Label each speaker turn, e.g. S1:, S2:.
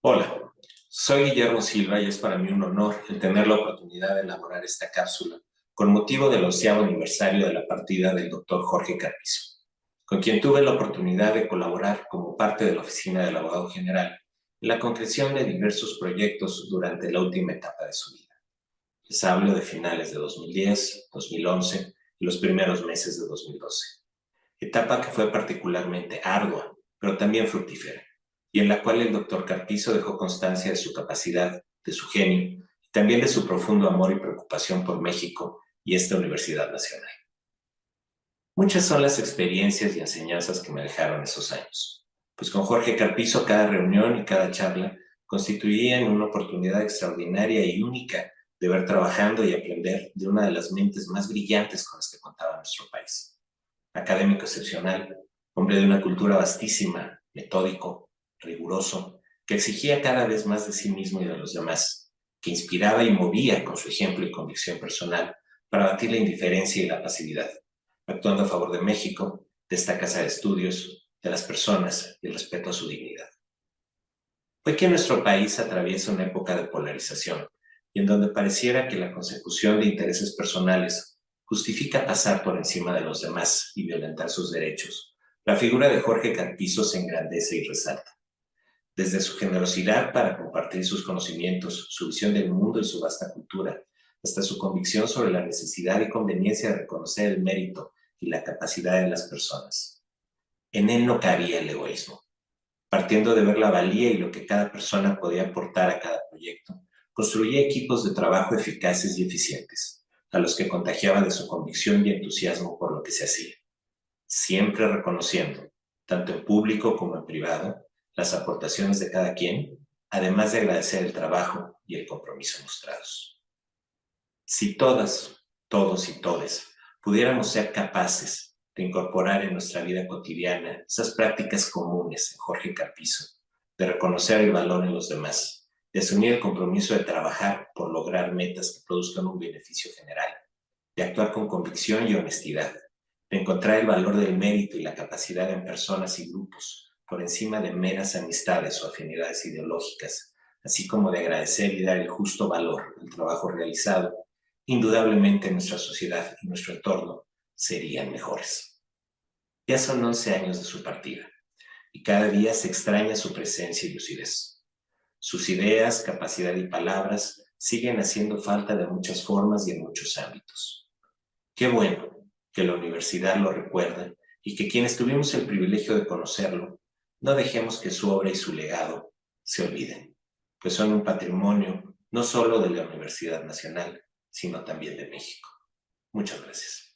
S1: Hola, soy Guillermo Silva y es para mí un honor el tener la oportunidad de elaborar esta cápsula con motivo del onceavo aniversario de la partida del doctor Jorge Carpizo, con quien tuve la oportunidad de colaborar como parte de la Oficina del Abogado General en la concreción de diversos proyectos durante la última etapa de su vida. Les hablo de finales de 2010, 2011 y los primeros meses de 2012. Etapa que fue particularmente ardua, pero también fructífera en la cual el doctor Carpizo dejó constancia de su capacidad, de su genio, y también de su profundo amor y preocupación por México y esta Universidad Nacional. Muchas son las experiencias y enseñanzas que me dejaron esos años, pues con Jorge Carpizo cada reunión y cada charla constituían una oportunidad extraordinaria y única de ver trabajando y aprender de una de las mentes más brillantes con las que contaba nuestro país. Académico excepcional, hombre de una cultura vastísima, metódico, riguroso, que exigía cada vez más de sí mismo y de los demás, que inspiraba y movía con su ejemplo y convicción personal para batir la indiferencia y la pasividad, actuando a favor de México, de esta casa de estudios, de las personas y el respeto a su dignidad. Fue que nuestro país atraviesa una época de polarización y en donde pareciera que la consecución de intereses personales justifica pasar por encima de los demás y violentar sus derechos, la figura de Jorge Carpizo se engrandece y resalta desde su generosidad para compartir sus conocimientos, su visión del mundo y su vasta cultura, hasta su convicción sobre la necesidad y conveniencia de reconocer el mérito y la capacidad de las personas. En él no cabía el egoísmo. Partiendo de ver la valía y lo que cada persona podía aportar a cada proyecto, construía equipos de trabajo eficaces y eficientes, a los que contagiaba de su convicción y entusiasmo por lo que se hacía. Siempre reconociendo, tanto en público como en privado, las aportaciones de cada quien, además de agradecer el trabajo y el compromiso mostrados. Si todas, todos y todes pudiéramos ser capaces de incorporar en nuestra vida cotidiana esas prácticas comunes en Jorge Carpizo, de reconocer el valor en los demás, de asumir el compromiso de trabajar por lograr metas que produzcan un beneficio general, de actuar con convicción y honestidad, de encontrar el valor del mérito y la capacidad en personas y grupos, por encima de meras amistades o afinidades ideológicas, así como de agradecer y dar el justo valor al trabajo realizado, indudablemente nuestra sociedad y nuestro entorno serían mejores. Ya son 11 años de su partida, y cada día se extraña su presencia y lucidez. Sus ideas, capacidad y palabras siguen haciendo falta de muchas formas y en muchos ámbitos. Qué bueno que la universidad lo recuerda y que quienes tuvimos el privilegio de conocerlo no dejemos que su obra y su legado se olviden, pues son un patrimonio no solo de la Universidad Nacional, sino también de México. Muchas gracias.